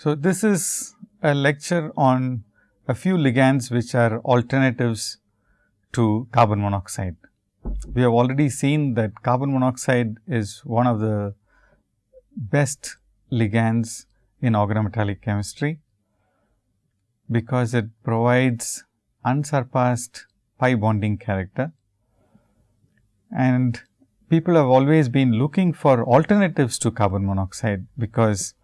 So, this is a lecture on a few ligands which are alternatives to carbon monoxide. We have already seen that carbon monoxide is one of the best ligands in organometallic chemistry, because it provides unsurpassed pi bonding character. And people have always been looking for alternatives to carbon monoxide, because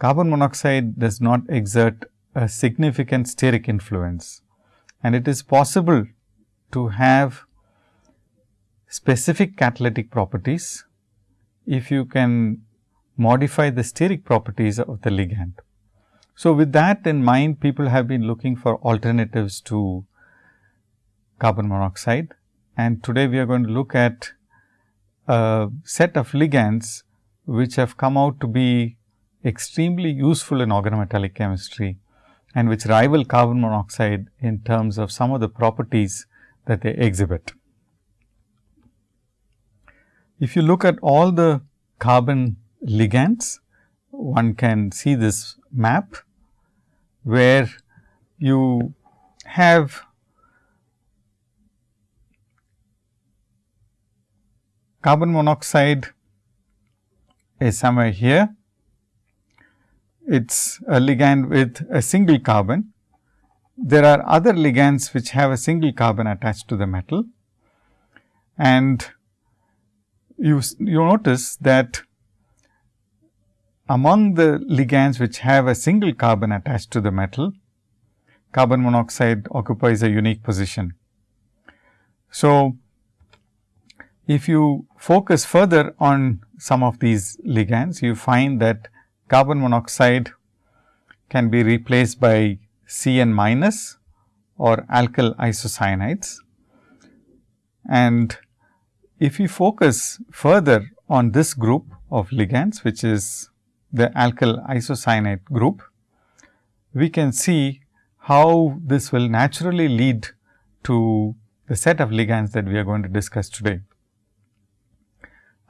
carbon monoxide does not exert a significant steric influence and it is possible to have specific catalytic properties if you can modify the steric properties of the ligand. So, with that in mind people have been looking for alternatives to carbon monoxide and today we are going to look at a set of ligands which have come out to be extremely useful in organometallic chemistry and which rival carbon monoxide in terms of some of the properties that they exhibit. If you look at all the carbon ligands, one can see this map, where you have carbon monoxide is somewhere here it is a ligand with a single carbon. There are other ligands which have a single carbon attached to the metal and you, you notice that among the ligands which have a single carbon attached to the metal, carbon monoxide occupies a unique position. So, if you focus further on some of these ligands, you find that carbon monoxide can be replaced by CN minus or alkyl isocyanides. And if we focus further on this group of ligands, which is the alkyl isocyanide group, we can see how this will naturally lead to the set of ligands that we are going to discuss today.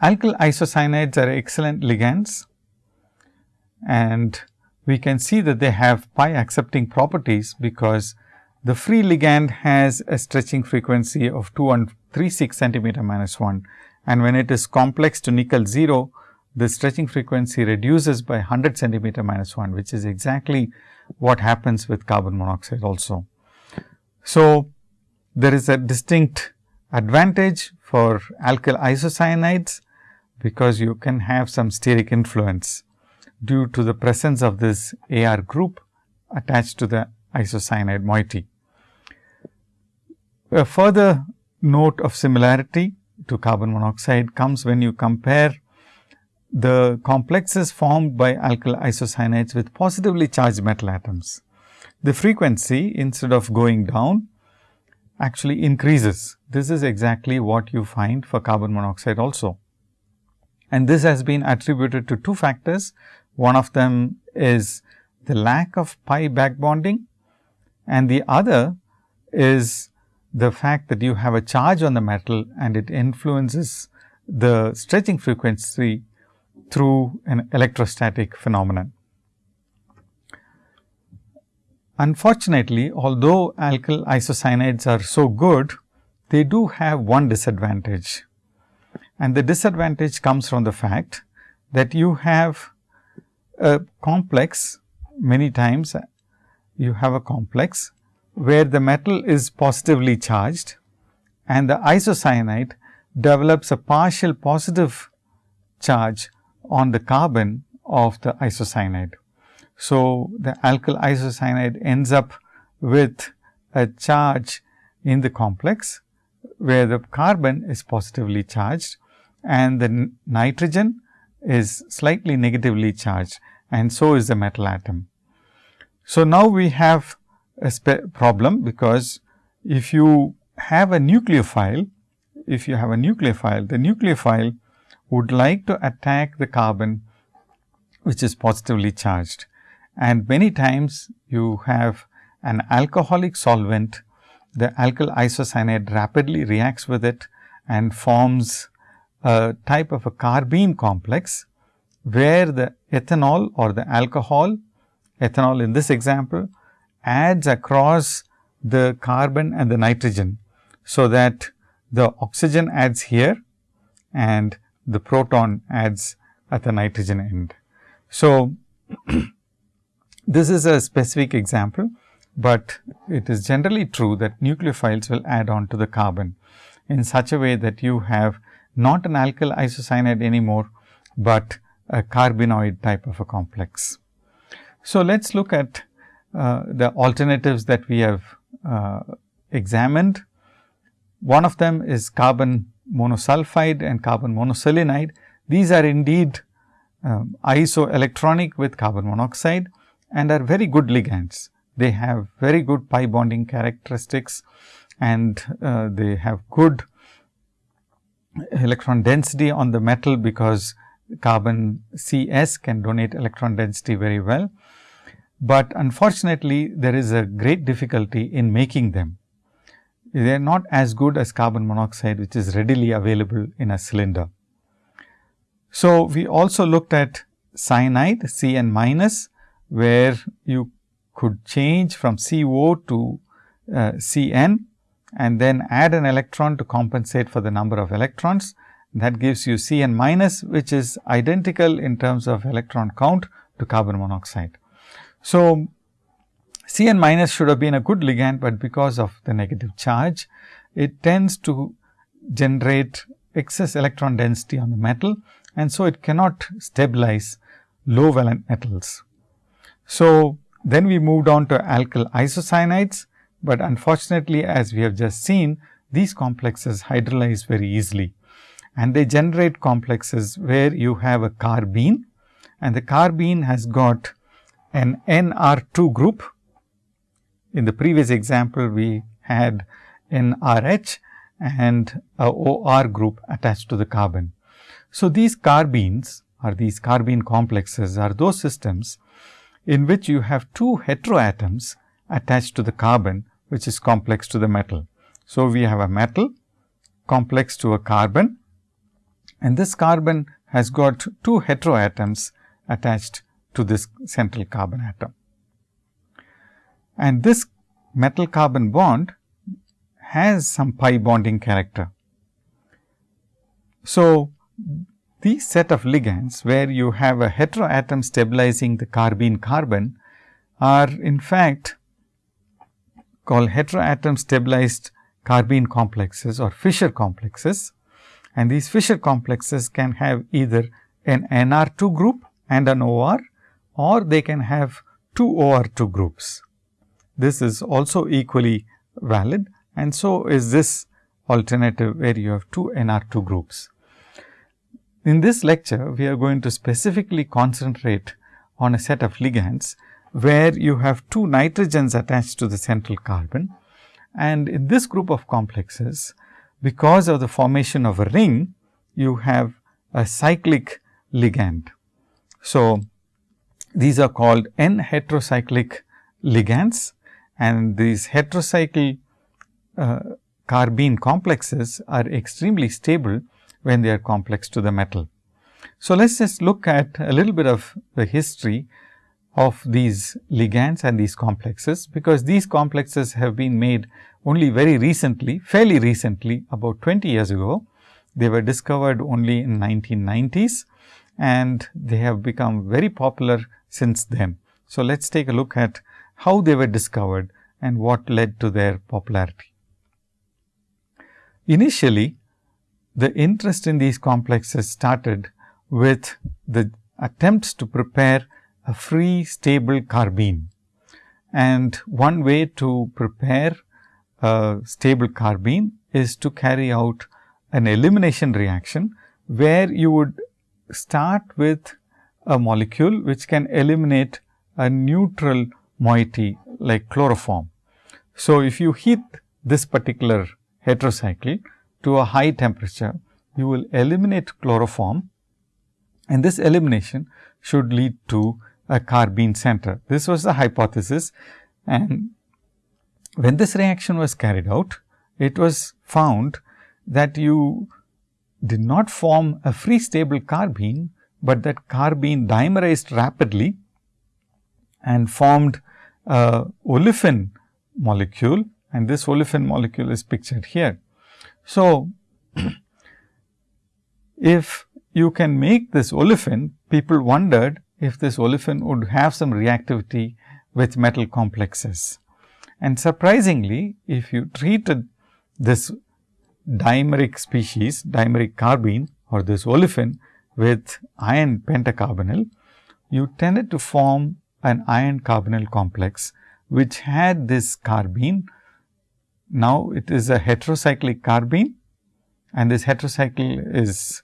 Alkyl isocyanides are excellent ligands and we can see that they have pi accepting properties, because the free ligand has a stretching frequency of 2136 centimeter minus 1 and when it is complex to nickel 0, the stretching frequency reduces by 100 centimeter minus 1, which is exactly what happens with carbon monoxide also. So, there is a distinct advantage for alkyl isocyanides, because you can have some steric influence due to the presence of this AR group attached to the isocyanide moiety. A further note of similarity to carbon monoxide comes when you compare the complexes formed by alkyl isocyanides with positively charged metal atoms. The frequency instead of going down actually increases. This is exactly what you find for carbon monoxide also. And this has been attributed to two factors. One of them is the lack of pi back bonding and the other is the fact that you have a charge on the metal and it influences the stretching frequency through an electrostatic phenomenon. Unfortunately, although alkyl isocyanides are so good, they do have one disadvantage and the disadvantage comes from the fact that you have a complex many times you have a complex where the metal is positively charged and the isocyanide develops a partial positive charge on the carbon of the isocyanide. So, the alkyl isocyanide ends up with a charge in the complex, where the carbon is positively charged and the nitrogen is slightly negatively charged and so is the metal atom. So, now we have a problem, because if you have a nucleophile, if you have a nucleophile, the nucleophile would like to attack the carbon which is positively charged. And many times you have an alcoholic solvent, the alkyl isocyanide rapidly reacts with it and forms a type of a carbene complex where the ethanol or the alcohol, ethanol in this example adds across the carbon and the nitrogen. So, that the oxygen adds here and the proton adds at the nitrogen end. So, this is a specific example, but it is generally true that nucleophiles will add on to the carbon in such a way that you have not an alkyl isocyanide anymore, but a carbenoid type of a complex. So, let us look at uh, the alternatives that we have uh, examined. One of them is carbon monosulfide and carbon monoselenide. These are indeed um, isoelectronic with carbon monoxide and are very good ligands. They have very good pi bonding characteristics and uh, they have good electron density on the metal because carbon CS can donate electron density very well. But unfortunately, there is a great difficulty in making them. They are not as good as carbon monoxide, which is readily available in a cylinder. So, we also looked at cyanide Cn minus, where you could change from CO to uh, Cn and then add an electron to compensate for the number of electrons. That gives you Cn minus, which is identical in terms of electron count to carbon monoxide. So, Cn minus should have been a good ligand, but because of the negative charge, it tends to generate excess electron density on the metal and so it cannot stabilize low valent metals. So, then we moved on to alkyl isocyanides but unfortunately as we have just seen these complexes hydrolyze very easily and they generate complexes where you have a carbene and the carbene has got an NR2 group. In the previous example we had NRH and a OR group attached to the carbon. So, these carbenes or these carbene complexes are those systems in which you have two heteroatoms attached to the carbon which is complex to the metal. So, we have a metal complex to a carbon and this carbon has got two heteroatoms attached to this central carbon atom. And this metal carbon bond has some pi bonding character. So, these set of ligands where you have a heteroatom stabilizing the carbene carbon are in fact called heteroatom stabilized carbene complexes or Fischer complexes. And these Fischer complexes can have either an NR2 group and an OR or they can have two OR2 groups. This is also equally valid and so is this alternative where you have two NR2 groups. In this lecture, we are going to specifically concentrate on a set of ligands where you have two nitrogens attached to the central carbon. And in this group of complexes, because of the formation of a ring, you have a cyclic ligand. So, these are called N heterocyclic ligands and these heterocycle uh, carbene complexes are extremely stable when they are complex to the metal. So, let us just look at a little bit of the history of these ligands and these complexes, because these complexes have been made only very recently, fairly recently about 20 years ago. They were discovered only in 1990s and they have become very popular since then. So, let us take a look at how they were discovered and what led to their popularity. Initially, the interest in these complexes started with the attempts to prepare a free stable carbene. And one way to prepare a stable carbene is to carry out an elimination reaction, where you would start with a molecule which can eliminate a neutral moiety like chloroform. So, if you heat this particular heterocycle to a high temperature, you will eliminate chloroform and this elimination should lead to a carbene center. This was the hypothesis and when this reaction was carried out, it was found that you did not form a free stable carbene, but that carbene dimerized rapidly and formed a olefin molecule and this olefin molecule is pictured here. So, if you can make this olefin, people wondered if this olefin would have some reactivity with metal complexes. And surprisingly, if you treated this dimeric species, dimeric carbene or this olefin with iron pentacarbonyl, you tended to form an iron carbonyl complex, which had this carbene. Now, it is a heterocyclic carbene and this heterocycle is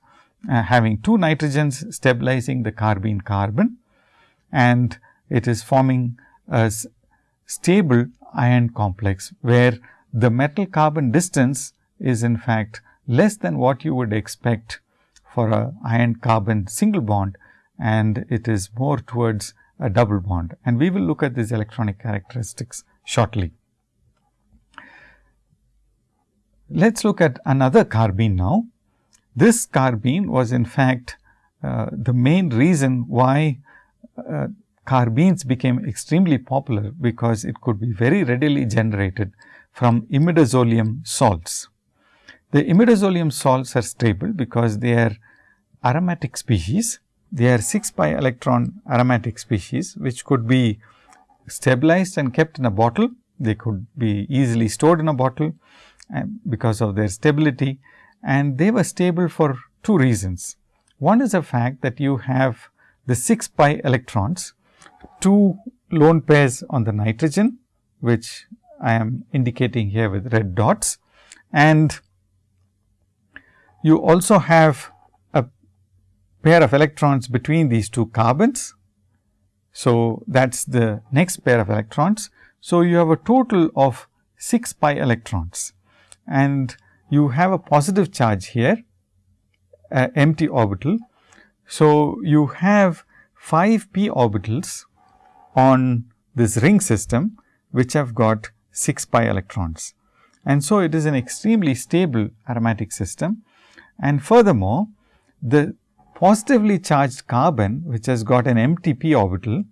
uh, having two nitrogens stabilizing the carbene carbon and it is forming a stable iron complex, where the metal carbon distance is in fact less than what you would expect for a iron carbon single bond and it is more towards a double bond and we will look at these electronic characteristics shortly. Let us look at another carbene now. This carbene was in fact uh, the main reason why uh, carbenes became extremely popular because it could be very readily generated from imidazolium salts. The imidazolium salts are stable because they are aromatic species. They are 6 pi electron aromatic species, which could be stabilized and kept in a bottle. They could be easily stored in a bottle because of their stability and they were stable for two reasons. One is the fact that you have the 6 pi electrons, two lone pairs on the nitrogen, which I am indicating here with red dots. And you also have a pair of electrons between these two carbons. So, that is the next pair of electrons. So, you have a total of 6 pi electrons and you have a positive charge here, empty orbital. So, you have 5 p orbitals on this ring system, which have got 6 pi electrons. And so, it is an extremely stable aromatic system. And furthermore, the positively charged carbon, which has got an empty p orbital,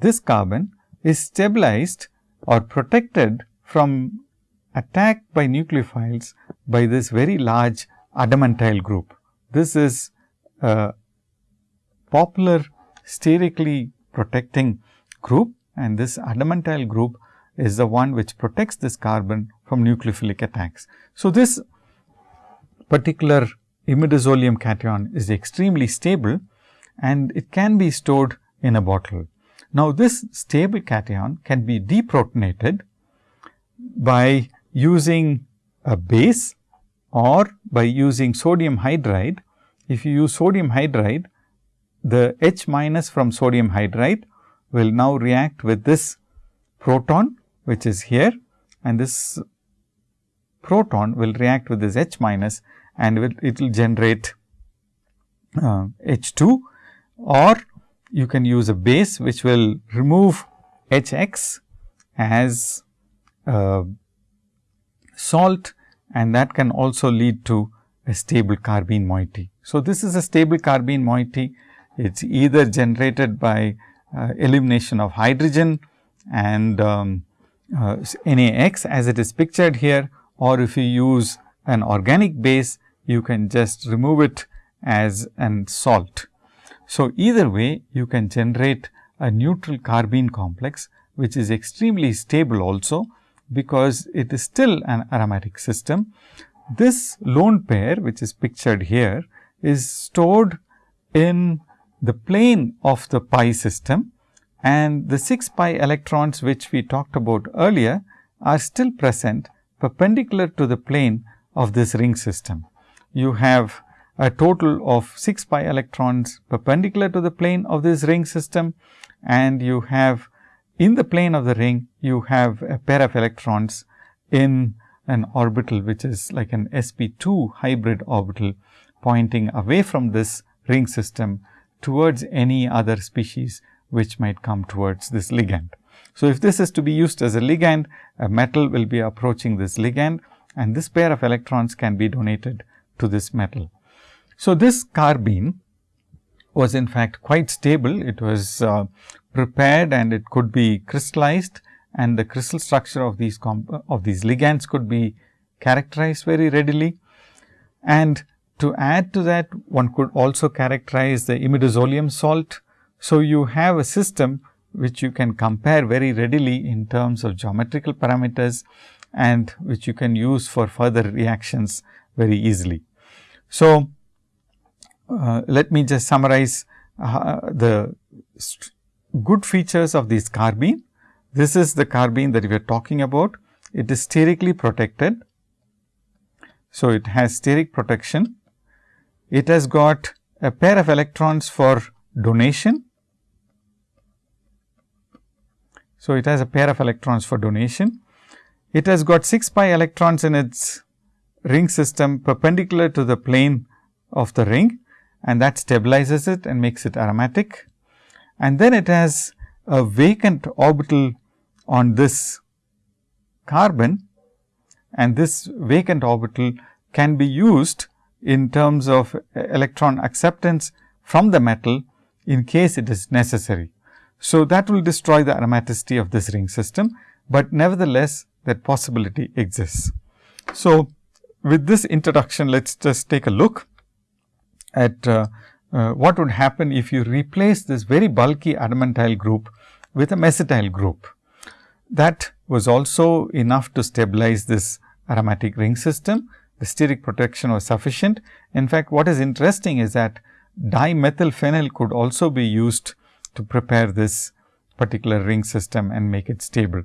this carbon is stabilized or protected from attack by nucleophiles by this very large adamantyl group. This is a popular sterically protecting group and this adamantyl group is the one which protects this carbon from nucleophilic attacks. So, this particular imidazolium cation is extremely stable and it can be stored in a bottle. Now, this stable cation can be deprotonated by using a base or by using sodium hydride. If you use sodium hydride, the H minus from sodium hydride will now react with this proton which is here and this proton will react with this H minus and it will generate uh, H 2 or you can use a base which will remove H x as uh, salt and that can also lead to a stable carbene moiety. So, this is a stable carbene moiety. It is either generated by uh, elimination of hydrogen and um, uh, NaX as it is pictured here or if you use an organic base, you can just remove it as an salt. So, either way you can generate a neutral carbene complex, which is extremely stable also because it is still an aromatic system. This lone pair which is pictured here is stored in the plane of the pi system and the 6 pi electrons which we talked about earlier are still present perpendicular to the plane of this ring system. You have a total of 6 pi electrons perpendicular to the plane of this ring system and you have in the plane of the ring, you have a pair of electrons in an orbital, which is like an sp2 hybrid orbital pointing away from this ring system towards any other species which might come towards this ligand. So, if this is to be used as a ligand, a metal will be approaching this ligand and this pair of electrons can be donated to this metal. So, this carbene was in fact quite stable. It was uh, prepared and it could be crystallized and the crystal structure of these of these ligands could be characterized very readily. And to add to that, one could also characterize the imidazolium salt. So, you have a system which you can compare very readily in terms of geometrical parameters and which you can use for further reactions very easily. So, uh, let me just summarize uh, the good features of this carbene. This is the carbene that we are talking about. It is sterically protected. So, it has steric protection. It has got a pair of electrons for donation. So, it has a pair of electrons for donation. It has got 6 pi electrons in its ring system perpendicular to the plane of the ring and that stabilizes it and makes it aromatic. And then it has a vacant orbital on this carbon and this vacant orbital can be used in terms of electron acceptance from the metal in case it is necessary. So, that will destroy the aromaticity of this ring system, but nevertheless that possibility exists. So, with this introduction, let us just take a look at uh, uh, what would happen if you replace this very bulky adamantyl group with a mesityl group. That was also enough to stabilize this aromatic ring system. The steric protection was sufficient. In fact, what is interesting is that dimethylphenyl could also be used to prepare this particular ring system and make it stable.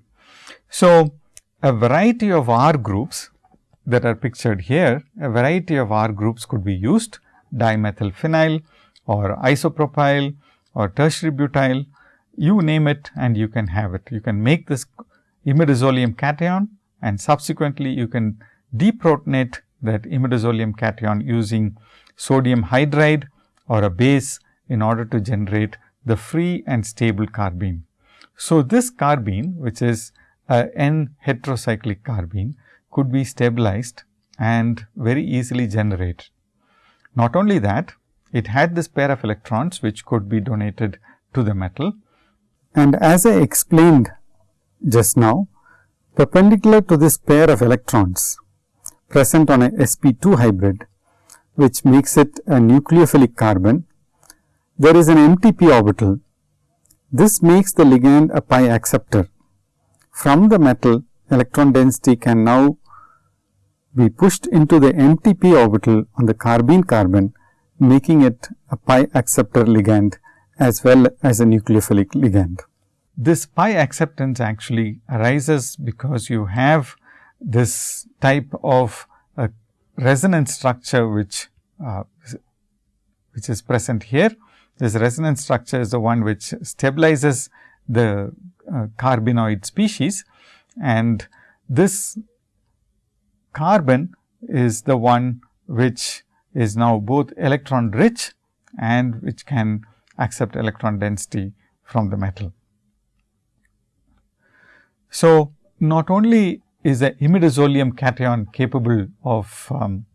So, a variety of R groups that are pictured here, a variety of R groups could be used dimethylphenyl or isopropyl or tertiary butyl, you name it and you can have it. You can make this imidazolium cation and subsequently you can deprotonate that imidazolium cation using sodium hydride or a base in order to generate the free and stable carbene. So, this carbene which is a N heterocyclic carbene could be stabilized and very easily generated. Not only that, it had this pair of electrons which could be donated to the metal. And as I explained just now, perpendicular to this pair of electrons present on a sp2 hybrid, which makes it a nucleophilic carbon, there is an empty p orbital. This makes the ligand a pi acceptor. From the metal, electron density can now be pushed into the empty p orbital on the carbene carbon, making it a pi acceptor ligand as well as a nucleophilic ligand. This pi acceptance actually arises because you have this type of a resonance structure which uh, which is present here. This resonance structure is the one which stabilizes the uh, carbenoid species and this carbon is the one which is now both electron rich and which can accept electron density from the metal. So, not only is the imidazolium cation capable of um,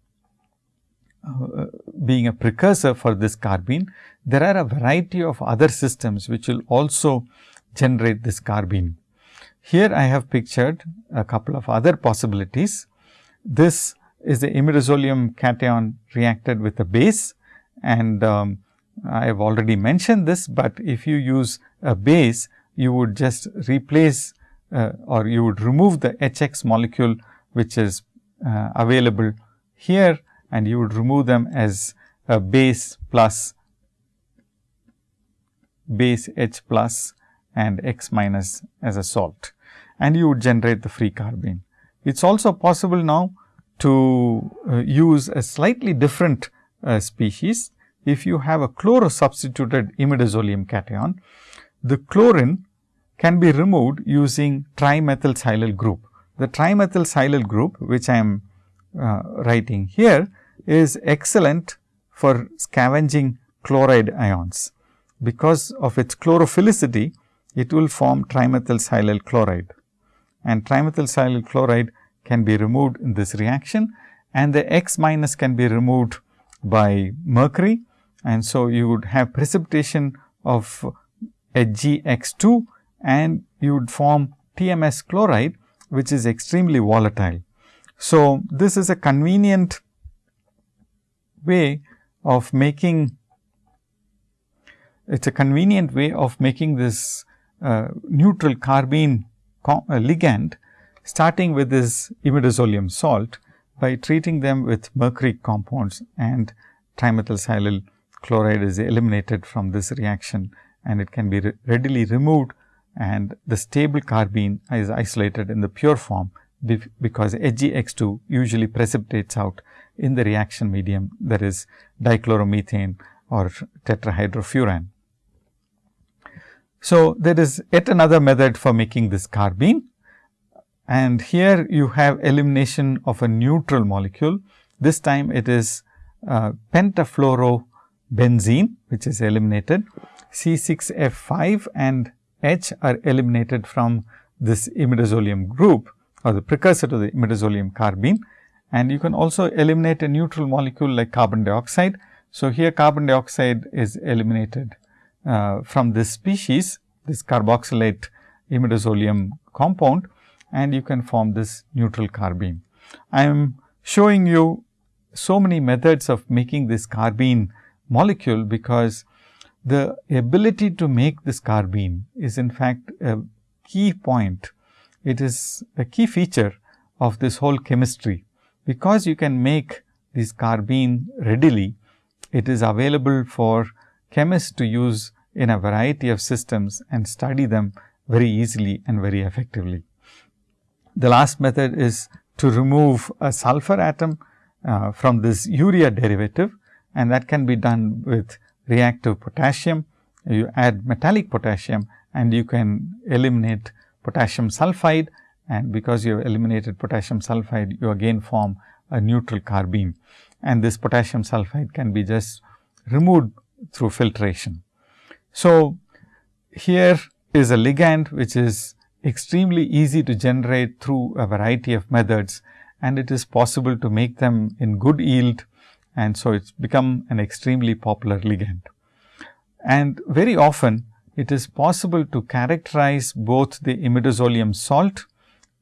uh, being a precursor for this carbene, there are a variety of other systems which will also generate this carbene. Here I have pictured a couple of other possibilities. This is the imidazolium cation reacted with a base and um, I have already mentioned this, but if you use a base, you would just replace uh, or you would remove the HX molecule which is uh, available here and you would remove them as a base plus base H plus and X minus as a salt and you would generate the free carbene. It is also possible now to uh, use a slightly different uh, species. If you have a chloro substituted imidazolium cation, the chlorine can be removed using trimethylsilyl group. The trimethylsilyl group which I am uh, writing here is excellent for scavenging chloride ions. Because of its chlorophilicity, it will form trimethylsilyl chloride and trimethylsilyl chloride can be removed in this reaction and the X minus can be removed by mercury and so you would have precipitation of HgX2 and you would form TMS chloride which is extremely volatile. So, this is a convenient way of making it is a convenient way of making this uh, neutral carbene Uh, ligand starting with this imidazolium salt by treating them with mercury compounds and trimethylsilyl chloride is eliminated from this reaction and it can be re readily removed and the stable carbene is isolated in the pure form because HgX2 usually precipitates out in the reaction medium that is dichloromethane or tetrahydrofuran. So, there is yet another method for making this carbene and here you have elimination of a neutral molecule. This time it is uh, pentafluorobenzene which is eliminated. C6F5 and H are eliminated from this imidazolium group or the precursor to the imidazolium carbene and you can also eliminate a neutral molecule like carbon dioxide. So, here carbon dioxide is eliminated uh, from this species, this carboxylate imidazolium compound and you can form this neutral carbene. I am showing you so many methods of making this carbene molecule, because the ability to make this carbene is in fact a key point. It is a key feature of this whole chemistry, because you can make this carbene readily, it is available for chemists to use in a variety of systems and study them very easily and very effectively. The last method is to remove a sulfur atom uh, from this urea derivative and that can be done with reactive potassium. You add metallic potassium and you can eliminate potassium sulfide and because you have eliminated potassium sulfide, you again form a neutral carbene and this potassium sulfide can be just removed through filtration. So, here is a ligand which is extremely easy to generate through a variety of methods and it is possible to make them in good yield and so it's become an extremely popular ligand. And very often it is possible to characterize both the imidazolium salt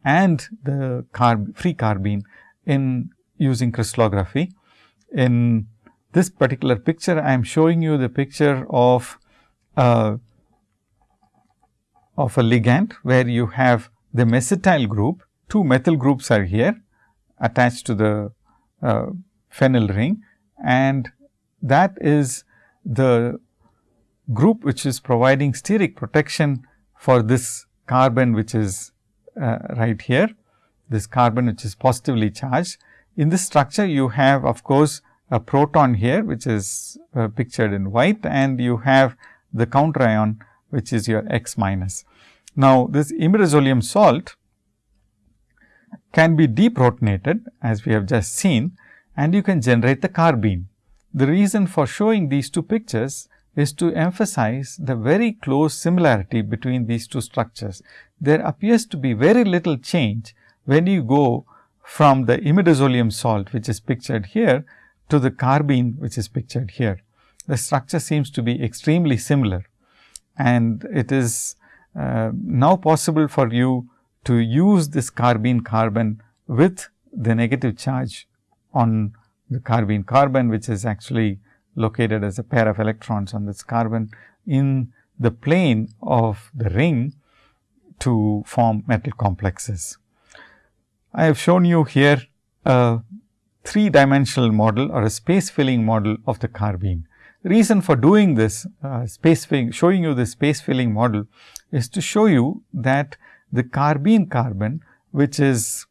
and the carb free carbene in using crystallography. In this particular picture, I am showing you the picture of uh, of a ligand where you have the mesityl group, two methyl groups are here attached to the uh, phenyl ring. And that is the group which is providing steric protection for this carbon which is uh, right here, this carbon which is positively charged. In this structure you have of course, a proton here which is uh, pictured in white. And you have the counter ion which is your X minus. Now, this imidazolium salt can be deprotonated as we have just seen and you can generate the carbene. The reason for showing these two pictures is to emphasize the very close similarity between these two structures. There appears to be very little change when you go from the imidazolium salt which is pictured here to the carbene which is pictured here. The structure seems to be extremely similar and it is uh, now possible for you to use this carbene carbon with the negative charge on the carbene carbon, which is actually located as a pair of electrons on this carbon in the plane of the ring to form metal complexes. I have shown you here a three dimensional model or a space filling model of the carbene reason for doing this uh, space filling, showing you the space filling model is to show you that the carbene carbon, which is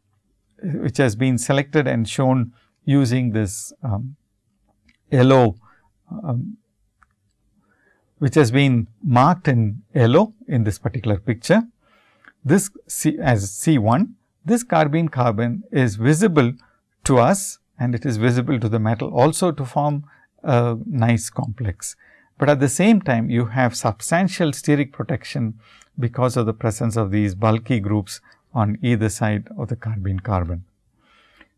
which has been selected and shown using this um, yellow, um, which has been marked in yellow in this particular picture. This C as C 1, this carbene carbon is visible to us and it is visible to the metal also to form a nice complex. But at the same time you have substantial steric protection because of the presence of these bulky groups on either side of the carbene carbon.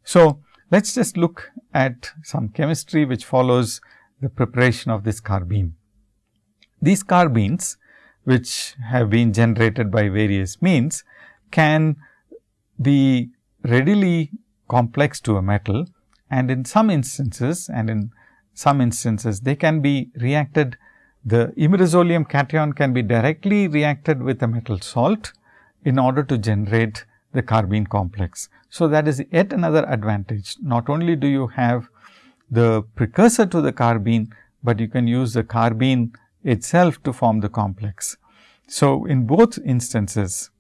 So, let us just look at some chemistry which follows the preparation of this carbene. These carbenes which have been generated by various means can be readily complex to a metal and in some instances and in some instances they can be reacted the imidazolium cation can be directly reacted with a metal salt in order to generate the carbene complex. So, that is yet another advantage. Not only do you have the precursor to the carbene, but you can use the carbene itself to form the complex. So, in both instances,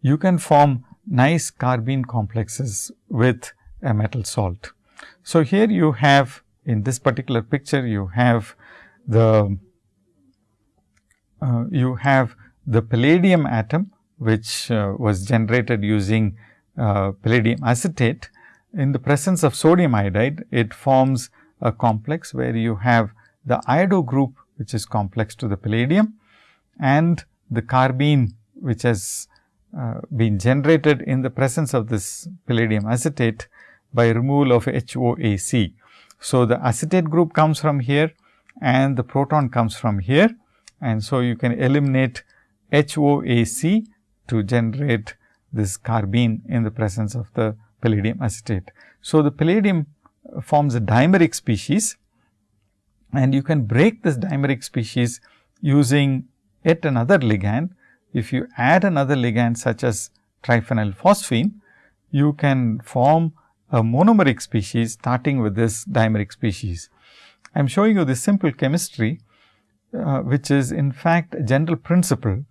you can form nice carbene complexes with a metal salt. So, here you have in this particular picture you have the uh, you have the palladium atom which uh, was generated using uh, palladium acetate. In the presence of sodium iodide, it forms a complex where you have the iodo group which is complex to the palladium and the carbene which has uh, been generated in the presence of this palladium acetate by removal of HOAC. So, the acetate group comes from here and the proton comes from here and so you can eliminate HOAC to generate this carbene in the presence of the palladium acetate. So, the palladium forms a dimeric species and you can break this dimeric species using yet another ligand. If you add another ligand such as triphenyl phosphine, you can form a monomeric species starting with this dimeric species. I am showing you this simple chemistry, uh, which is in fact a general principle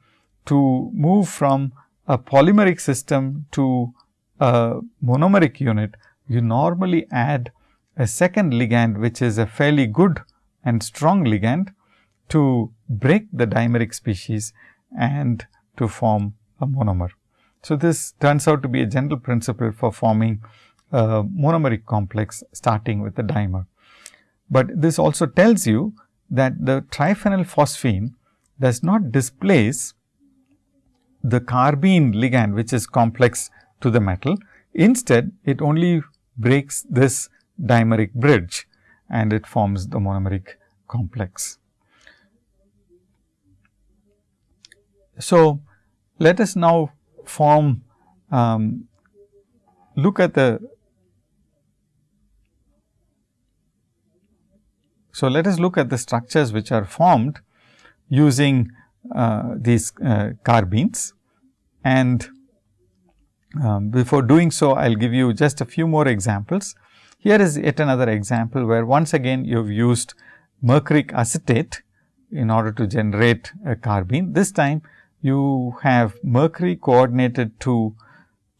to move from a polymeric system to a monomeric unit. You normally add a second ligand, which is a fairly good and strong ligand to break the dimeric species and to form a monomer. So, this turns out to be a general principle for forming a monomeric complex starting with the dimer. But this also tells you that the triphenyl phosphine does not displace the carbene ligand which is complex to the metal. Instead, it only breaks this dimeric bridge and it forms the monomeric complex. So, let us now form um, look at the So, let us look at the structures which are formed using uh, these uh, carbenes and um, before doing so I will give you just a few more examples. Here is yet another example where once again you have used mercuric acetate in order to generate a carbene. This time you have mercury coordinated to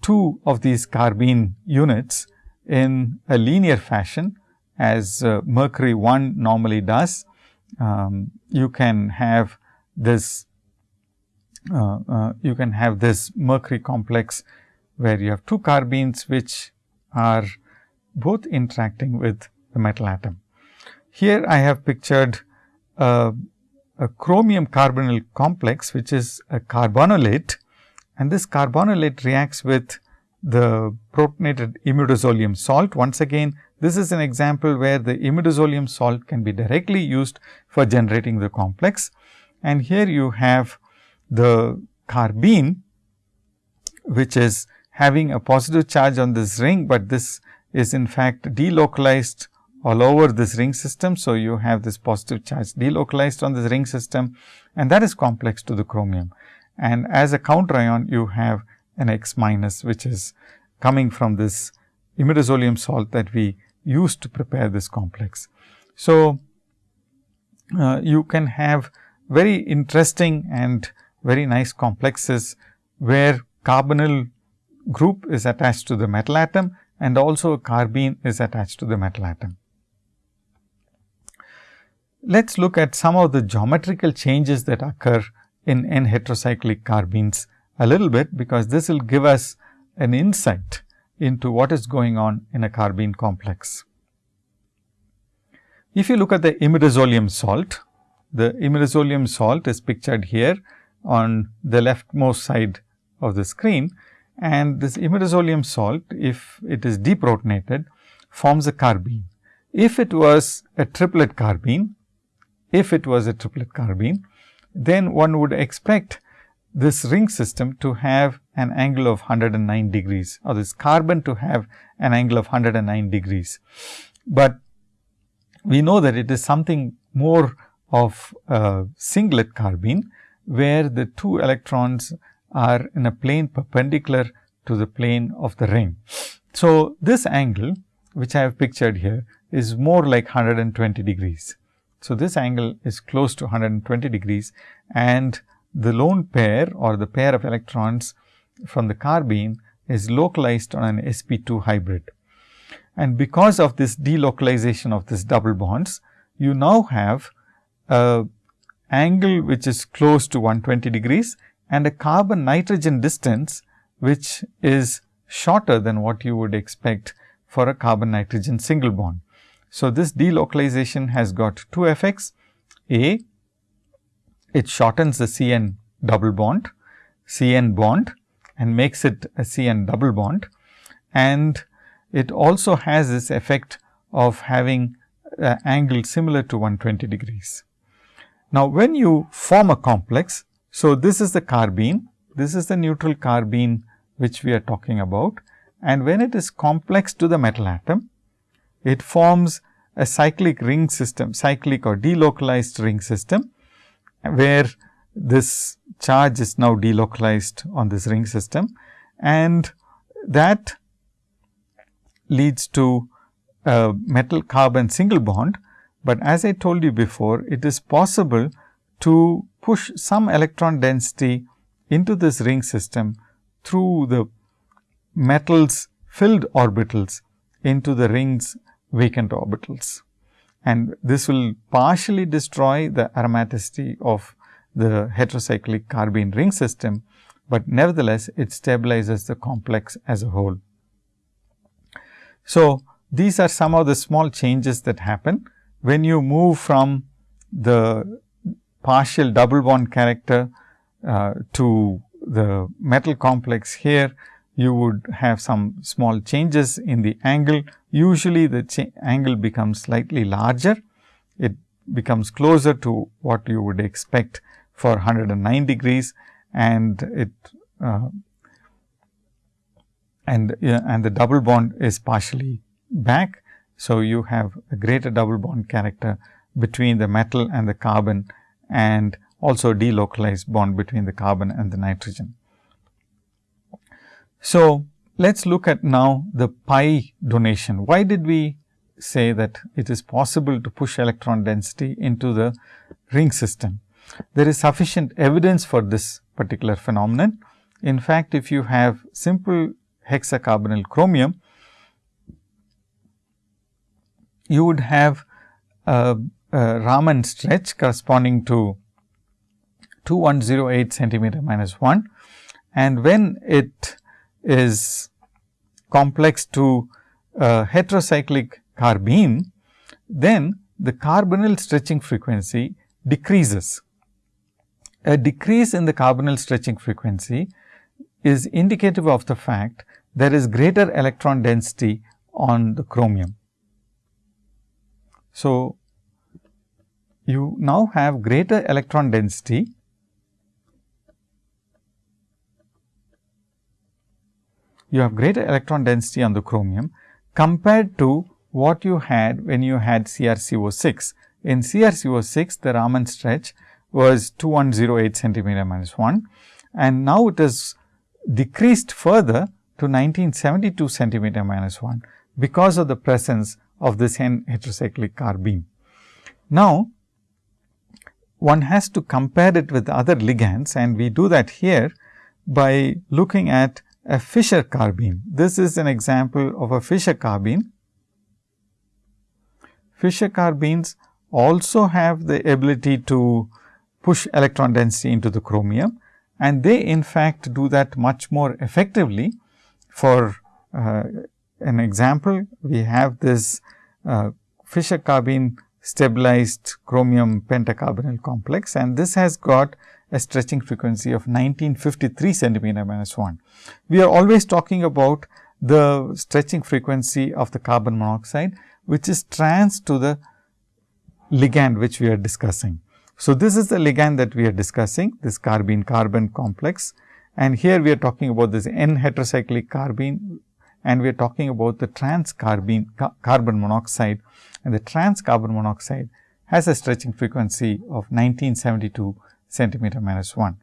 two of these carbene units in a linear fashion as uh, mercury 1 normally does. Um, you can have this uh, uh, you can have this mercury complex where you have two carbenes which are both interacting with the metal atom. Here I have pictured a, a chromium carbonyl complex which is a carbonylate and this carbonylate reacts with the protonated imidazolium salt. Once again this is an example where the imidazolium salt can be directly used for generating the complex. And here you have the carbene, which is having a positive charge on this ring, but this is in fact delocalized all over this ring system. So, you have this positive charge delocalized on this ring system and that is complex to the chromium. And as a counter ion, you have an X minus, which is coming from this imidazolium salt that we used to prepare this complex. So, uh, you can have very interesting and very nice complexes where carbonyl group is attached to the metal atom and also a carbene is attached to the metal atom. Let us look at some of the geometrical changes that occur in N heterocyclic carbenes a little bit, because this will give us an insight into what is going on in a carbene complex. If you look at the imidazolium salt, the imidazolium salt is pictured here on the leftmost side of the screen and this imidazolium salt if it is deprotonated forms a carbene if it was a triplet carbene, if it was a triplet carbene, then one would expect this ring system to have an angle of 109 degrees or this carbon to have an angle of 109 degrees. But we know that it is something more of a singlet carbene, where the two electrons are in a plane perpendicular to the plane of the ring. So, this angle which I have pictured here is more like 120 degrees. So, this angle is close to 120 degrees and the lone pair or the pair of electrons from the carbene is localized on an sp2 hybrid. And because of this delocalization of this double bonds, you now have a angle which is close to 120 degrees and a carbon nitrogen distance which is shorter than what you would expect for a carbon nitrogen single bond. So, this delocalization has got two effects. A, it shortens the CN double bond, CN bond and makes it a CN double bond. And it also has this effect of having an angle similar to 120 degrees. Now, when you form a complex, so this is the carbene, this is the neutral carbene which we are talking about and when it is complex to the metal atom, it forms a cyclic ring system, cyclic or delocalized ring system, where this charge is now delocalized on this ring system and that leads to a metal carbon single bond. But as I told you before, it is possible to push some electron density into this ring system through the metals filled orbitals into the rings vacant orbitals. And this will partially destroy the aromaticity of the heterocyclic carbene ring system, but nevertheless it stabilizes the complex as a whole. So, these are some of the small changes that happen when you move from the partial double bond character uh, to the metal complex here you would have some small changes in the angle. Usually, the angle becomes slightly larger. It becomes closer to what you would expect for 109 degrees and it uh, and uh, and the double bond is partially back. So, you have a greater double bond character between the metal and the carbon and also delocalized bond between the carbon and the nitrogen. So, let us look at now the pi donation. Why did we say that it is possible to push electron density into the ring system? There is sufficient evidence for this particular phenomenon. In fact, if you have simple hexacarbonyl chromium, you would have a, a Raman stretch corresponding to 2108 centimeter minus 1 and when it is complex to a heterocyclic carbene, then the carbonyl stretching frequency decreases. A decrease in the carbonyl stretching frequency is indicative of the fact there is greater electron density on the chromium. So, you now have greater electron density you have greater electron density on the chromium compared to what you had when you had CrCO6. In CrCO6, the Raman stretch was 2108 centimeter minus 1 and now it is decreased further to 1972 centimeter minus 1 because of the presence of this N heterocyclic carbene. Now, one has to compare it with other ligands and we do that here by looking at a Fischer carbene. This is an example of a Fischer carbene. Fischer carbenes also have the ability to push electron density into the chromium and they in fact do that much more effectively. For uh, an example, we have this uh, Fischer carbene stabilized chromium pentacarbonyl complex and this has got a stretching frequency of 1953 centimeter minus 1. We are always talking about the stretching frequency of the carbon monoxide, which is trans to the ligand which we are discussing. So, this is the ligand that we are discussing this carbene carbon complex and here we are talking about this N heterocyclic carbene and we are talking about the trans carbene ca carbon monoxide and the trans carbon monoxide has a stretching frequency of 1972 centimeter minus 1.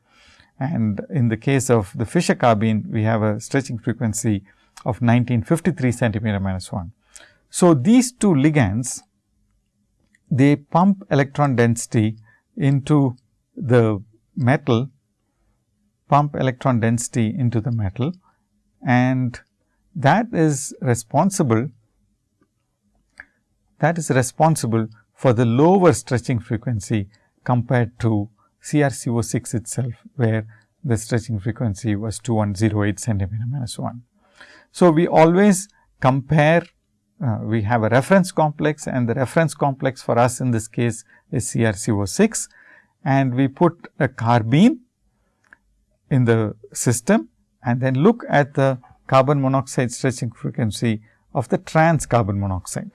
And in the case of the Fischer carbene, we have a stretching frequency of 1953 centimeter minus 1. So, these two ligands, they pump electron density into the metal, pump electron density into the metal and that is responsible that is responsible for the lower stretching frequency compared to CrCO6 itself, where the stretching frequency was 2108 centimeter minus 1. So, we always compare, uh, we have a reference complex and the reference complex for us in this case is CrCO6 and we put a carbene in the system and then look at the carbon monoxide stretching frequency of the trans carbon monoxide.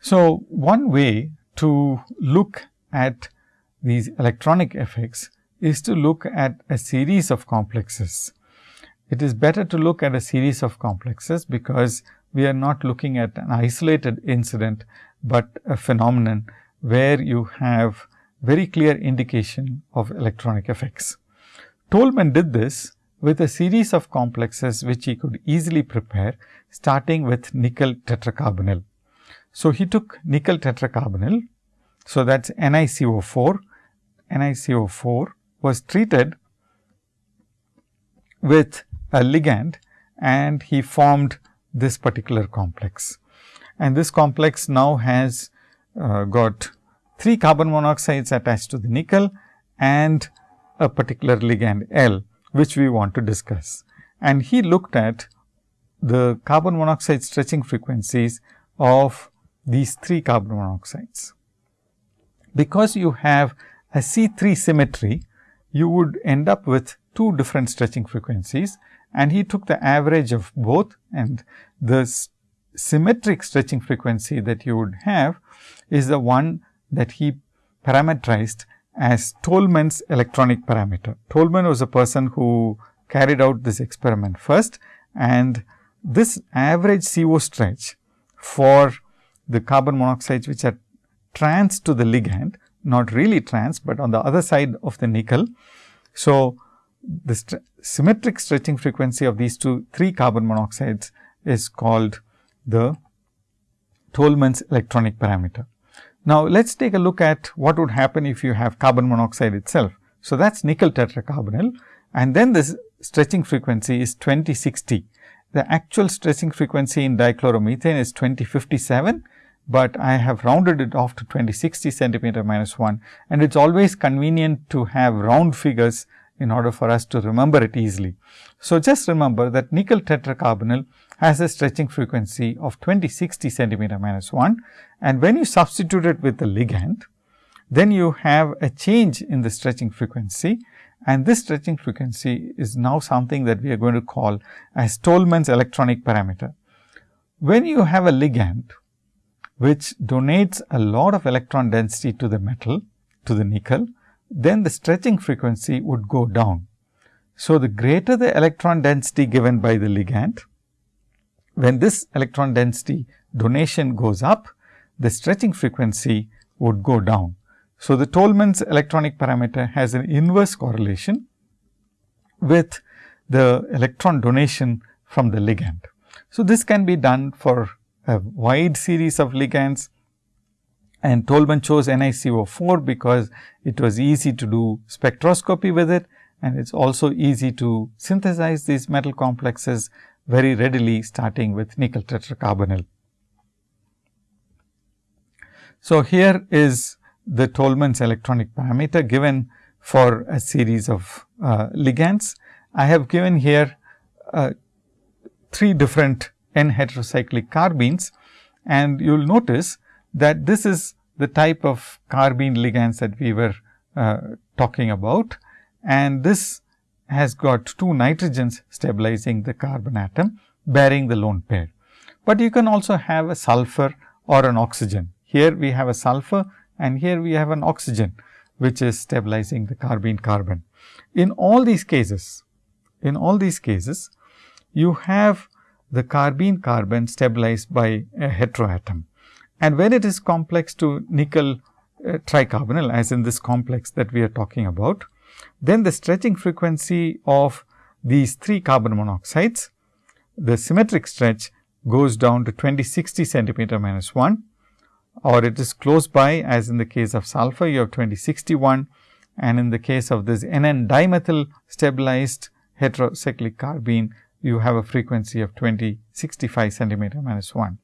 So, one way to look at these electronic effects is to look at a series of complexes. It is better to look at a series of complexes, because we are not looking at an isolated incident, but a phenomenon where you have very clear indication of electronic effects. Tolman did this with a series of complexes which he could easily prepare starting with nickel tetracarbonyl. So, he took nickel tetracarbonyl so, that is NiCO4. NiCO4 was treated with a ligand and he formed this particular complex. And this complex now has uh, got 3 carbon monoxides attached to the nickel and a particular ligand L, which we want to discuss. And he looked at the carbon monoxide stretching frequencies of these 3 carbon monoxides because you have a C3 symmetry, you would end up with two different stretching frequencies and he took the average of both and the symmetric stretching frequency that you would have is the one that he parameterized as Tolman's electronic parameter. Tolman was a person who carried out this experiment first and this average CO stretch for the carbon monoxides which are trans to the ligand, not really trans, but on the other side of the nickel. So, the st symmetric stretching frequency of these two three carbon monoxides is called the Tolman's electronic parameter. Now, let us take a look at what would happen if you have carbon monoxide itself. So, that is nickel tetracarbonyl and then this stretching frequency is 2060. The actual stretching frequency in dichloromethane is 2057 but I have rounded it off to 2060 centimeter minus 1 and it is always convenient to have round figures in order for us to remember it easily. So, just remember that nickel tetracarbonyl has a stretching frequency of 2060 centimeter minus 1 and when you substitute it with the ligand, then you have a change in the stretching frequency and this stretching frequency is now something that we are going to call as Tolman's electronic parameter. When you have a ligand which donates a lot of electron density to the metal, to the nickel, then the stretching frequency would go down. So, the greater the electron density given by the ligand, when this electron density donation goes up, the stretching frequency would go down. So, the Tolman's electronic parameter has an inverse correlation with the electron donation from the ligand. So, this can be done for a wide series of ligands and Tolman chose NiCO4 because it was easy to do spectroscopy with it and it is also easy to synthesize these metal complexes very readily starting with nickel tetracarbonyl. So, here is the Tolman's electronic parameter given for a series of uh, ligands. I have given here uh, three different N heterocyclic carbenes and you will notice that this is the type of carbene ligands that we were uh, talking about and this has got two nitrogens stabilizing the carbon atom bearing the lone pair. but you can also have a sulfur or an oxygen. Here we have a sulfur and here we have an oxygen, which is stabilizing the carbene carbon. In all these cases, in all these cases, you have the carbene carbon stabilized by a heteroatom. And when it is complex to nickel uh, tricarbonyl as in this complex that we are talking about, then the stretching frequency of these three carbon monoxides, the symmetric stretch goes down to 2060 centimeter minus 1 or it is close by as in the case of sulfur you have 2061 and in the case of this NN dimethyl stabilized heterocyclic carbene you have a frequency of 2065 centimeter minus 1.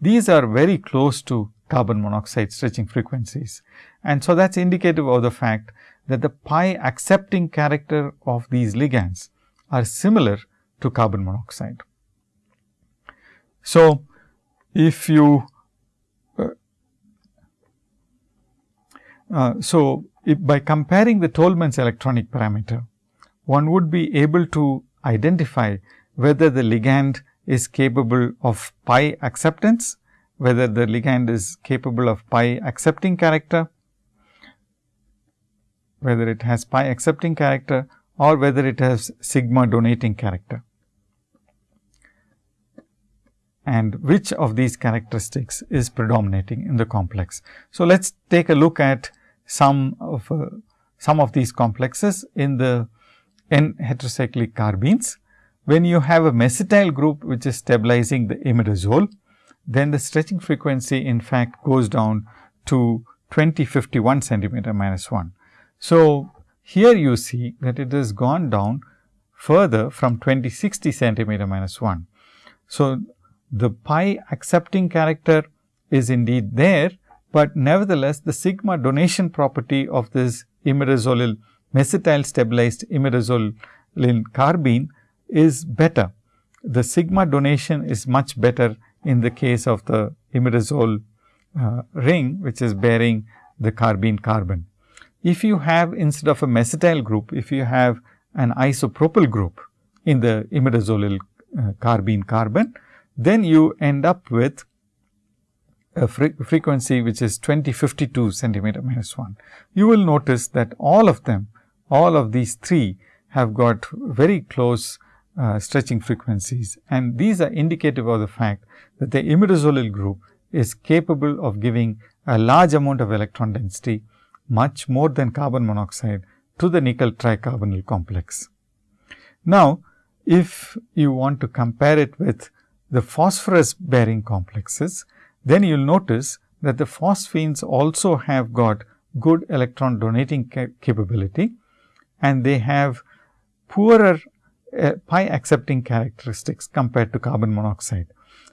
These are very close to carbon monoxide stretching frequencies. And so, that is indicative of the fact that the pi accepting character of these ligands are similar to carbon monoxide. So, if you uh, uh, so if by comparing the Tolman's electronic parameter, one would be able to identify whether the ligand is capable of pi acceptance, whether the ligand is capable of pi accepting character, whether it has pi accepting character or whether it has sigma donating character. And which of these characteristics is predominating in the complex. So, let us take a look at some of uh, some of these complexes in the N heterocyclic carbenes. When you have a mesityl group which is stabilizing the imidazole, then the stretching frequency in fact goes down to 2051 centimeter minus 1. So, here you see that it has gone down further from 2060 centimeter minus 1. So, the pi accepting character is indeed there, but nevertheless the sigma donation property of this imidazolyl mesityl stabilized imidazoline carbene is better. The sigma donation is much better in the case of the imidazole uh, ring, which is bearing the carbene carbon. If you have instead of a mesityl group, if you have an isopropyl group in the imidazolyl uh, carbene carbon, then you end up with a fre frequency which is 2052 centimeter minus 1. You will notice that all of them, all of these three have got very close uh, stretching frequencies and these are indicative of the fact that the imidazolyl group is capable of giving a large amount of electron density much more than carbon monoxide to the nickel tricarbonyl complex. Now, if you want to compare it with the phosphorus bearing complexes, then you will notice that the phosphines also have got good electron donating capability and they have poorer uh, pi accepting characteristics compared to carbon monoxide.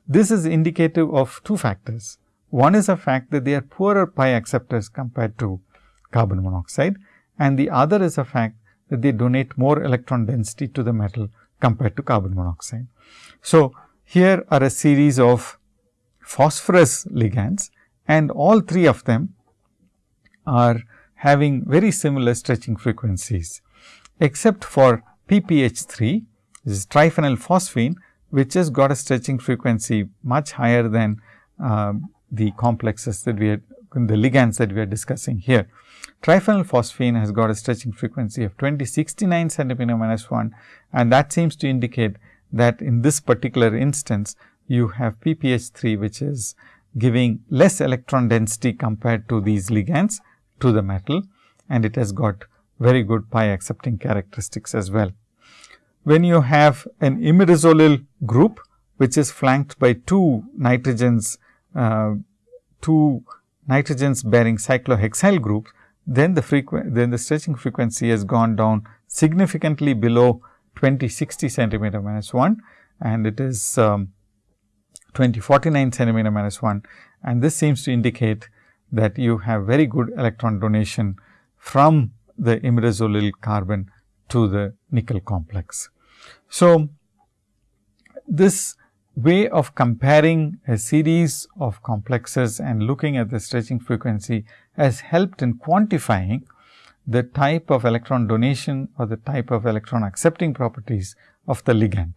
This is indicative of two factors. One is a fact that they are poorer pi acceptors compared to carbon monoxide and the other is a fact that they donate more electron density to the metal compared to carbon monoxide. So, here are a series of phosphorus ligands and all three of them are having very similar stretching frequencies, except for PPH3 this is triphenyl phosphine which has got a stretching frequency much higher than uh, the complexes that we are the ligands that we are discussing here. Triphenyl phosphine has got a stretching frequency of 2069 centimeter minus 1 and that seems to indicate that in this particular instance you have PPH3 which is giving less electron density compared to these ligands to the metal and it has got very good pi accepting characteristics as well. When you have an imidazolyl group which is flanked by two nitrogens, uh, two nitrogens bearing cyclohexyl groups, then the then the stretching frequency has gone down significantly below 2060 centimeter minus 1 and it is um, 2049 centimeter minus 1 and this seems to indicate that you have very good electron donation from the imidazolyl carbon to the nickel complex. So, this way of comparing a series of complexes and looking at the stretching frequency has helped in quantifying the type of electron donation or the type of electron accepting properties of the ligand.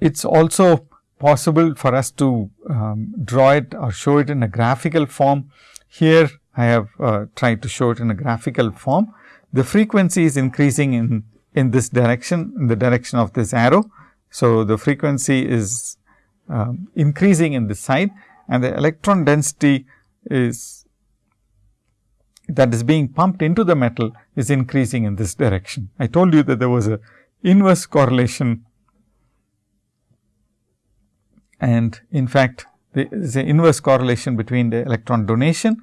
it's also possible for us to um, draw it or show it in a graphical form. Here I have uh, tried to show it in a graphical form. The frequency is increasing in, in this direction, in the direction of this arrow. So, the frequency is um, increasing in this side and the electron density is that is being pumped into the metal is increasing in this direction. I told you that there was a inverse correlation and in fact, there is an inverse correlation between the electron donation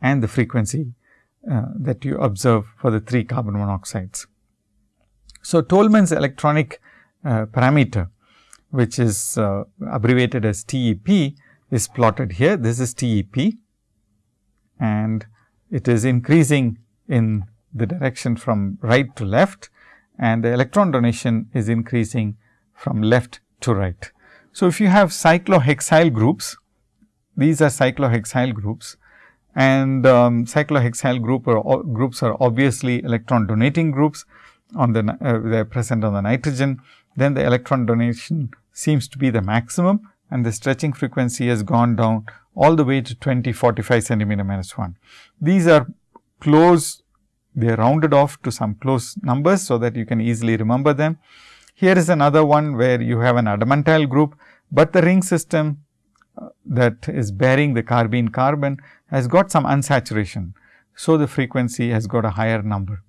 and the frequency uh, that you observe for the 3 carbon monoxides. So, Tolman's electronic uh, parameter which is uh, abbreviated as TEP is plotted here. This is TEP and it is increasing in the direction from right to left and the electron donation is increasing from left to right. So, if you have cyclohexyl groups, these are cyclohexyl groups and um, cyclohexyl group or groups are obviously electron donating groups on the uh, they are present on the nitrogen, then the electron donation seems to be the maximum and the stretching frequency has gone down all the way to 20 45 centimeter minus 1. These are close, they are rounded off to some close numbers, so that you can easily remember them. Here is another one where you have an adamantyl group, but the ring system uh, that is bearing the carbene carbon has got some unsaturation. So, the frequency has got a higher number.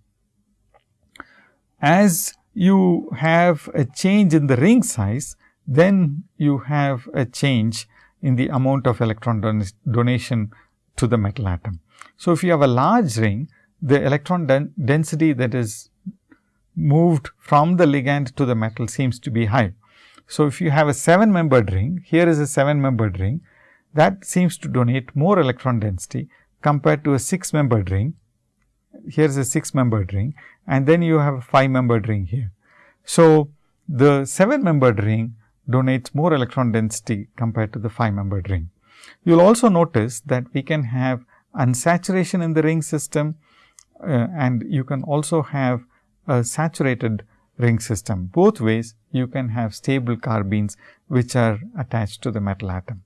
As you have a change in the ring size, then you have a change in the amount of electron don donation to the metal atom. So, if you have a large ring, the electron density that is moved from the ligand to the metal seems to be high. So, if you have a 7 membered ring, here is a 7 membered ring that seems to donate more electron density compared to a 6 membered ring. Here is a 6 membered ring and then you have a 5 membered ring here. So, the 7 membered ring donates more electron density compared to the 5 membered ring. You will also notice that we can have unsaturation in the ring system uh, and you can also have a saturated ring system. Both ways you can have stable carbenes which are attached to the metal atom.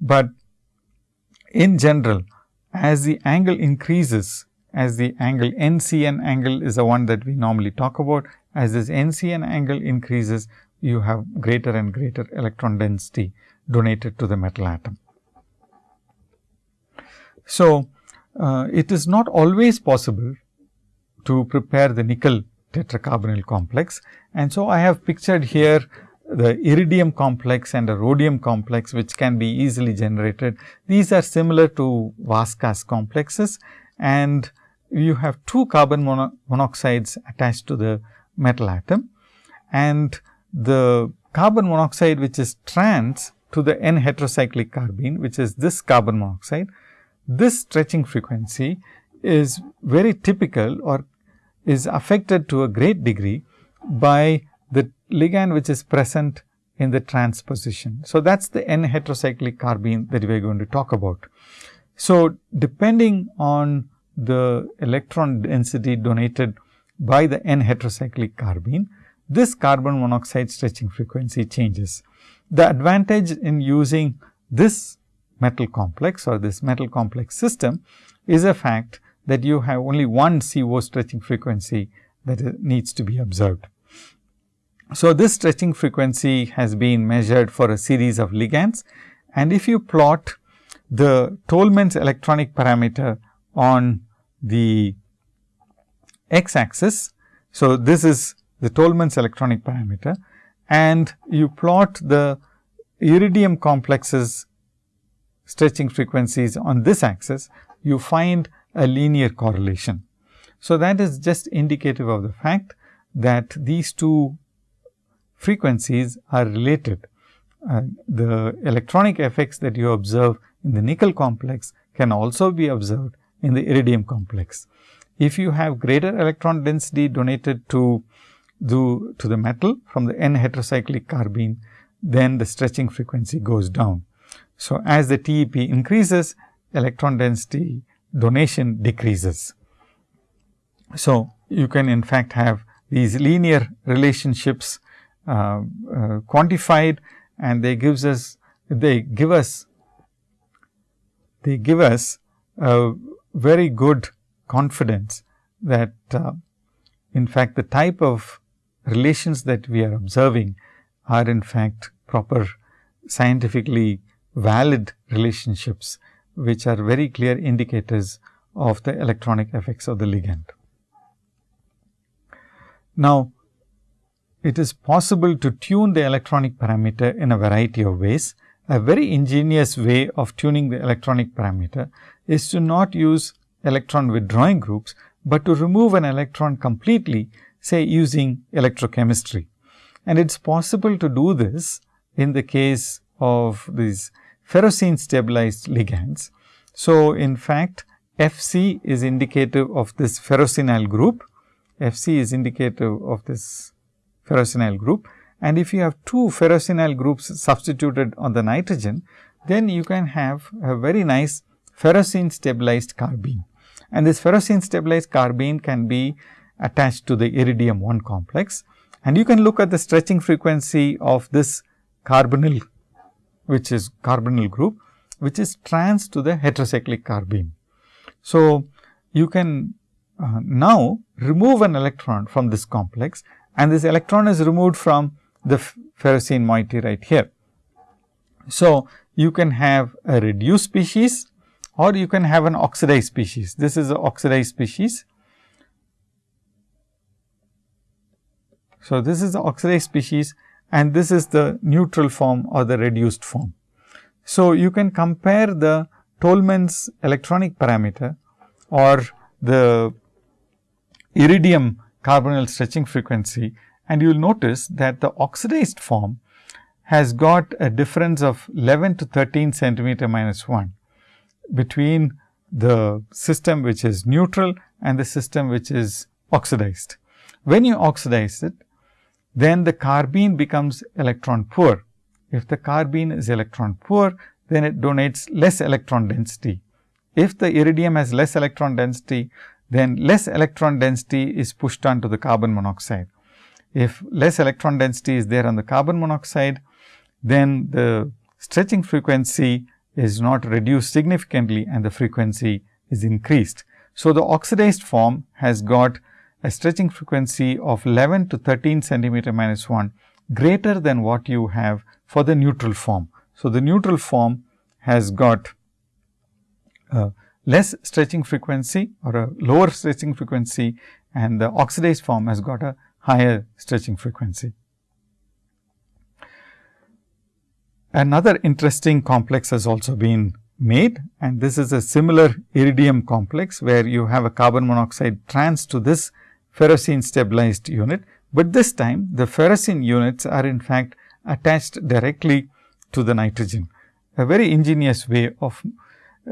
But in general as the angle increases as the angle NCN angle is the one that we normally talk about as this NCN angle increases you have greater and greater electron density donated to the metal atom. So, uh, it is not always possible to prepare the nickel tetracarbonyl complex. And so, I have pictured here the iridium complex and a rhodium complex which can be easily generated. These are similar to Vaska's complexes and you have two carbon mono monoxides attached to the metal atom and the carbon monoxide which is trans to the N heterocyclic carbene which is this carbon monoxide. This stretching frequency is very typical or is affected to a great degree by the ligand which is present in the trans position. So, that is the N heterocyclic carbene that we are going to talk about. So, depending on the electron density donated by the N heterocyclic carbene, this carbon monoxide stretching frequency changes. The advantage in using this metal complex or this metal complex system is a fact that you have only one CO stretching frequency that needs to be observed. So, this stretching frequency has been measured for a series of ligands and if you plot the Tolman's electronic parameter on the x axis. So, this is the Tolman's electronic parameter and you plot the iridium complexes stretching frequencies on this axis, you find a linear correlation. So, that is just indicative of the fact that these two frequencies are related. Uh, the electronic effects that you observe in the nickel complex can also be observed in the iridium complex. If you have greater electron density donated to the, to the metal from the N heterocyclic carbene, then the stretching frequency goes down. So, as the TEP increases, electron density donation decreases. So, you can in fact have these linear relationships uh, uh, quantified and they gives us they give us they give us a very good confidence that uh, in fact, the type of relations that we are observing are in fact proper scientifically valid relationships, which are very clear indicators of the electronic effects of the ligand. Now, it is possible to tune the electronic parameter in a variety of ways. A very ingenious way of tuning the electronic parameter is to not use electron withdrawing groups, but to remove an electron completely say using electrochemistry. And it is possible to do this in the case of these ferrocene stabilized ligands. So, in fact, Fc is indicative of this ferrocenyl group, Fc is indicative of this ferrocenyl group and if you have two ferrocenyl groups substituted on the nitrogen, then you can have a very nice ferrocene stabilized carbene and this ferrocene stabilized carbene can be attached to the iridium 1 complex. And you can look at the stretching frequency of this carbonyl, which is carbonyl group, which is trans to the heterocyclic carbene. So, you can uh, now remove an electron from this complex and this electron is removed from the ferrocene moiety right here. So, you can have a reduced species or you can have an oxidized species. This is an oxidized species. So, this is the oxidized species and this is the neutral form or the reduced form. So, you can compare the Tolman's electronic parameter or the iridium carbonyl stretching frequency and you will notice that the oxidized form has got a difference of 11 to 13 centimeter minus 1 between the system which is neutral and the system which is oxidized. When you oxidize it, then the carbene becomes electron poor. If the carbene is electron poor, then it donates less electron density. If the iridium has less electron density, then less electron density is pushed onto the carbon monoxide. If less electron density is there on the carbon monoxide, then the stretching frequency is not reduced significantly and the frequency is increased. So, the oxidized form has got a stretching frequency of 11 to 13 centimeter minus 1 greater than what you have for the neutral form. So, the neutral form has got a less stretching frequency or a lower stretching frequency and the oxidized form has got a higher stretching frequency. Another interesting complex has also been made and this is a similar iridium complex where you have a carbon monoxide trans to this ferrocene stabilized unit, but this time the ferrocene units are in fact attached directly to the nitrogen. A very ingenious way of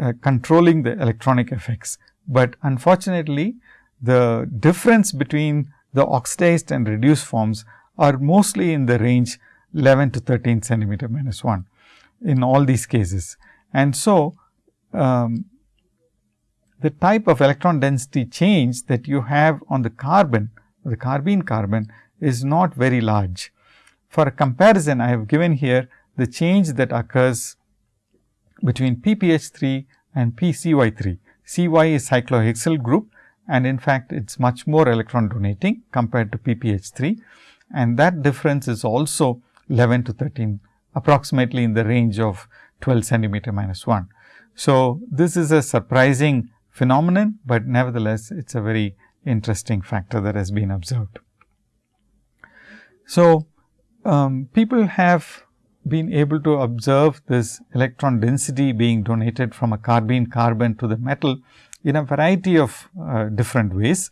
uh, controlling the electronic effects, but unfortunately the difference between the oxidized and reduced forms are mostly in the range 11 to 13 centimeter minus 1 in all these cases. And so, um, the type of electron density change that you have on the carbon, the carbene carbon is not very large. For a comparison, I have given here the change that occurs between PPH 3 and PCY 3. CY is cyclohexyl group and in fact, it is much more electron donating compared to PPH 3 and that difference is also 11 to 13 approximately in the range of 12 centimeter minus 1. So, this is a surprising phenomenon, but nevertheless, it is a very interesting factor that has been observed. So, um, people have been able to observe this electron density being donated from a carbene carbon to the metal in a variety of uh, different ways.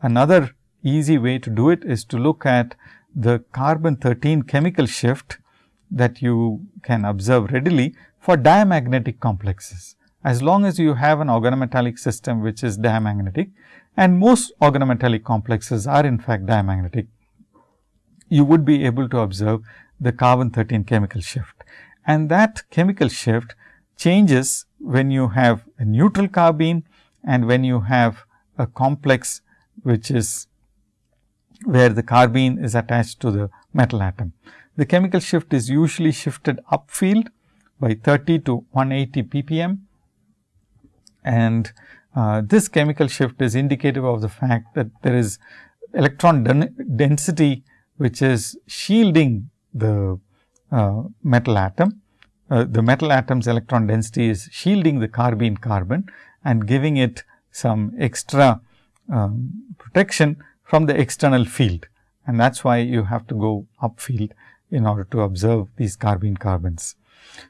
Another easy way to do it is to look at the carbon 13 chemical shift that you can observe readily for diamagnetic complexes. As long as you have an organometallic system which is diamagnetic and most organometallic complexes are in fact diamagnetic, you would be able to observe the carbon 13 chemical shift. And that chemical shift changes when you have a neutral carbene and when you have a complex which is where the carbene is attached to the metal atom. The chemical shift is usually shifted upfield by 30 to 180 ppm and uh, this chemical shift is indicative of the fact that there is electron density which is shielding the uh, metal atom. Uh, the metal atom's electron density is shielding the carbene carbon and giving it some extra um, protection from the external field and that is why you have to go upfield in order to observe these carbene carbons.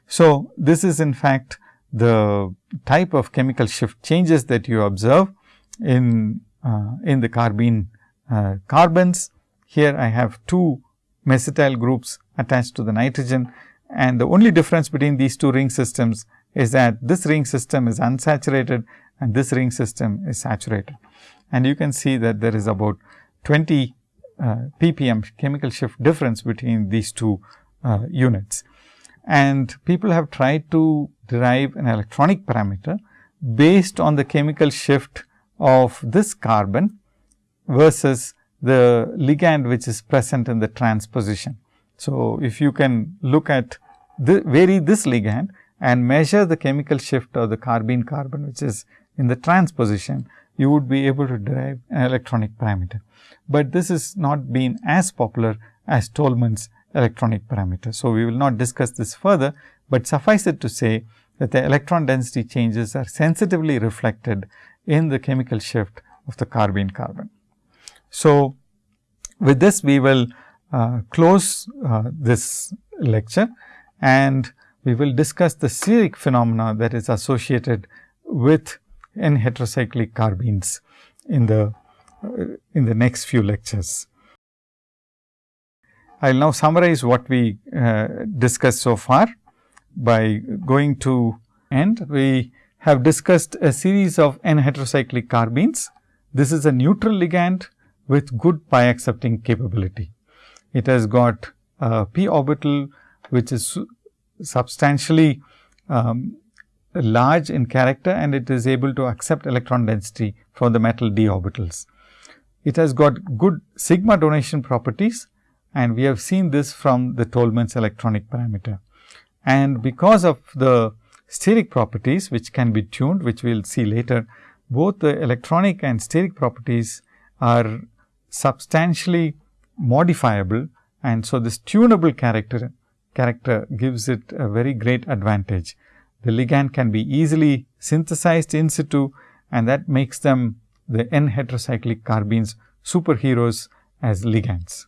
So, this is in fact the type of chemical shift changes that you observe in, uh, in the carbene uh, carbons. Here I have two mesityl groups attached to the nitrogen and the only difference between these two ring systems is that this ring system is unsaturated and this ring system is saturated. And you can see that there is about 20 uh, ppm chemical shift difference between these two uh, units. And people have tried to derive an electronic parameter based on the chemical shift of this carbon versus the ligand which is present in the transposition. So, if you can look at the vary this ligand and measure the chemical shift of the carbene carbon which is in the transposition, you would be able to derive an electronic parameter. But this is not been as popular as Tolman's electronic parameter. So, we will not discuss this further, but suffice it to say that the electron density changes are sensitively reflected in the chemical shift of the carbene carbon. So, with this we will uh, close uh, this lecture and we will discuss the steric phenomena that is associated with n heterocyclic carbenes in the uh, in the next few lectures. I will now summarize what we uh, discussed so far by going to end. We have discussed a series of n heterocyclic carbenes. This is a neutral ligand with good pi accepting capability. It has got a p orbital which is substantially um, large in character and it is able to accept electron density from the metal d orbitals. It has got good sigma donation properties and we have seen this from the Tolman's electronic parameter. And because of the steric properties which can be tuned which we will see later, both the electronic and steric properties are substantially modifiable and so this tunable character character gives it a very great advantage. The ligand can be easily synthesized in situ and that makes them the n heterocyclic carbenes superheroes as ligands.